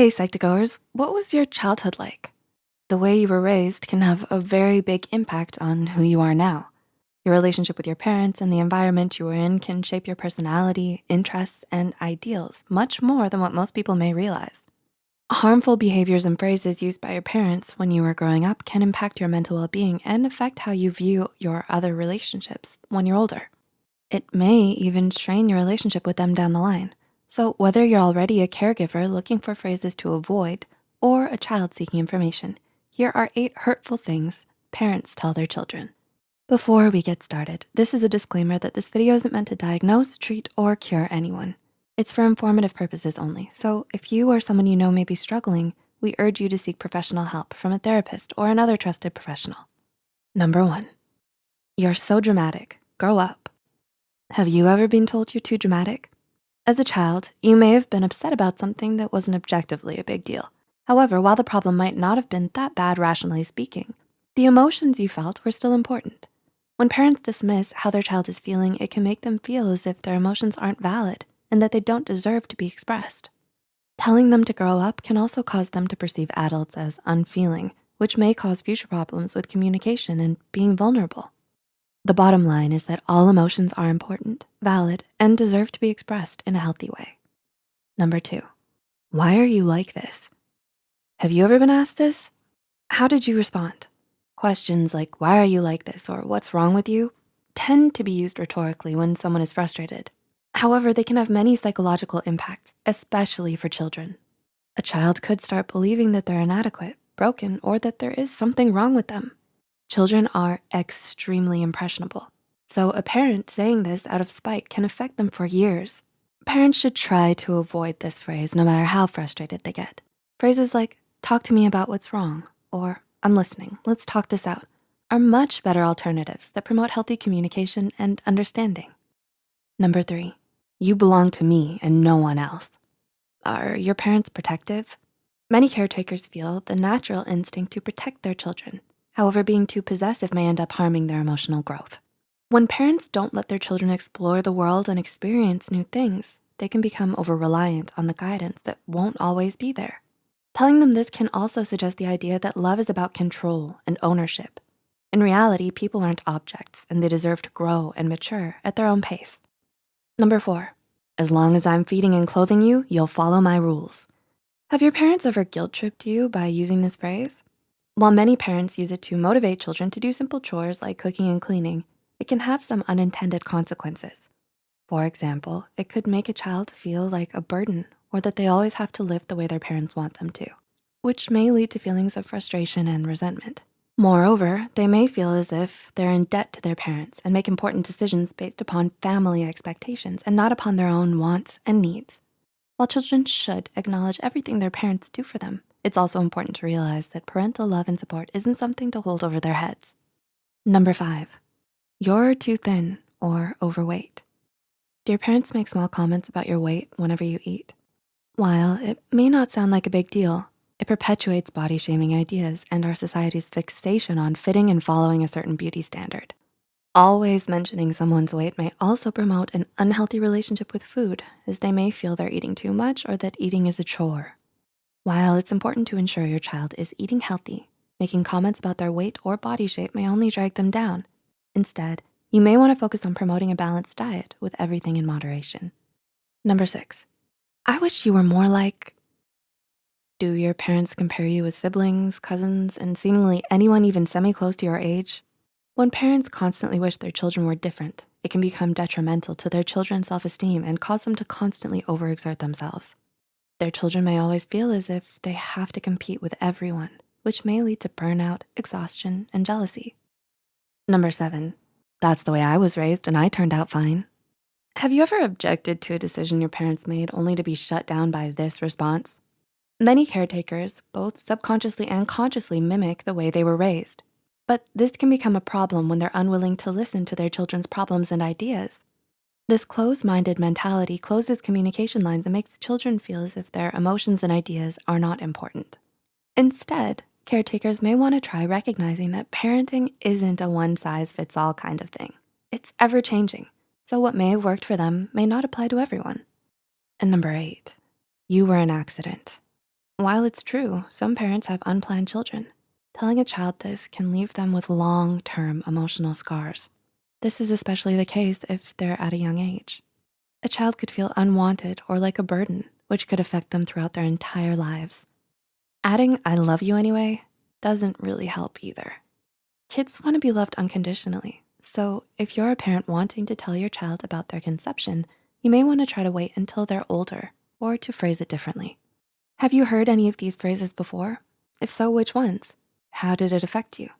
Hey, Psych2Goers, what was your childhood like? The way you were raised can have a very big impact on who you are now. Your relationship with your parents and the environment you were in can shape your personality, interests, and ideals much more than what most people may realize. Harmful behaviors and phrases used by your parents when you were growing up can impact your mental well-being and affect how you view your other relationships when you're older. It may even strain your relationship with them down the line. So whether you're already a caregiver looking for phrases to avoid or a child seeking information, here are eight hurtful things parents tell their children. Before we get started, this is a disclaimer that this video isn't meant to diagnose, treat, or cure anyone. It's for informative purposes only. So if you or someone you know may be struggling, we urge you to seek professional help from a therapist or another trusted professional. Number one, you're so dramatic, grow up. Have you ever been told you're too dramatic? As a child, you may have been upset about something that wasn't objectively a big deal. However, while the problem might not have been that bad rationally speaking, the emotions you felt were still important. When parents dismiss how their child is feeling, it can make them feel as if their emotions aren't valid and that they don't deserve to be expressed. Telling them to grow up can also cause them to perceive adults as unfeeling, which may cause future problems with communication and being vulnerable. The bottom line is that all emotions are important, valid, and deserve to be expressed in a healthy way. Number two, why are you like this? Have you ever been asked this? How did you respond? Questions like, why are you like this? Or what's wrong with you? tend to be used rhetorically when someone is frustrated. However, they can have many psychological impacts, especially for children. A child could start believing that they're inadequate, broken, or that there is something wrong with them. Children are extremely impressionable. So a parent saying this out of spite can affect them for years. Parents should try to avoid this phrase no matter how frustrated they get. Phrases like, talk to me about what's wrong, or I'm listening, let's talk this out, are much better alternatives that promote healthy communication and understanding. Number three, you belong to me and no one else. Are your parents protective? Many caretakers feel the natural instinct to protect their children However, being too possessive may end up harming their emotional growth. When parents don't let their children explore the world and experience new things, they can become over-reliant on the guidance that won't always be there. Telling them this can also suggest the idea that love is about control and ownership. In reality, people aren't objects and they deserve to grow and mature at their own pace. Number four, as long as I'm feeding and clothing you, you'll follow my rules. Have your parents ever guilt tripped you by using this phrase? While many parents use it to motivate children to do simple chores like cooking and cleaning, it can have some unintended consequences. For example, it could make a child feel like a burden or that they always have to live the way their parents want them to, which may lead to feelings of frustration and resentment. Moreover, they may feel as if they're in debt to their parents and make important decisions based upon family expectations and not upon their own wants and needs. While children should acknowledge everything their parents do for them, it's also important to realize that parental love and support isn't something to hold over their heads. Number five, you're too thin or overweight. Do your parents make small comments about your weight whenever you eat? While it may not sound like a big deal, it perpetuates body shaming ideas and our society's fixation on fitting and following a certain beauty standard. Always mentioning someone's weight may also promote an unhealthy relationship with food as they may feel they're eating too much or that eating is a chore while it's important to ensure your child is eating healthy, making comments about their weight or body shape may only drag them down. Instead, you may wanna focus on promoting a balanced diet with everything in moderation. Number six, I wish you were more like, do your parents compare you with siblings, cousins, and seemingly anyone even semi-close to your age? When parents constantly wish their children were different, it can become detrimental to their children's self-esteem and cause them to constantly overexert themselves. Their children may always feel as if they have to compete with everyone, which may lead to burnout, exhaustion, and jealousy. Number seven, that's the way I was raised and I turned out fine. Have you ever objected to a decision your parents made only to be shut down by this response? Many caretakers, both subconsciously and consciously mimic the way they were raised. But this can become a problem when they're unwilling to listen to their children's problems and ideas. This closed-minded mentality closes communication lines and makes children feel as if their emotions and ideas are not important. Instead, caretakers may wanna try recognizing that parenting isn't a one-size-fits-all kind of thing. It's ever-changing, so what may have worked for them may not apply to everyone. And number eight, you were an accident. While it's true, some parents have unplanned children, telling a child this can leave them with long-term emotional scars. This is especially the case if they're at a young age. A child could feel unwanted or like a burden, which could affect them throughout their entire lives. Adding I love you anyway doesn't really help either. Kids wanna be loved unconditionally. So if you're a parent wanting to tell your child about their conception, you may wanna try to wait until they're older or to phrase it differently. Have you heard any of these phrases before? If so, which ones? How did it affect you?